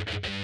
you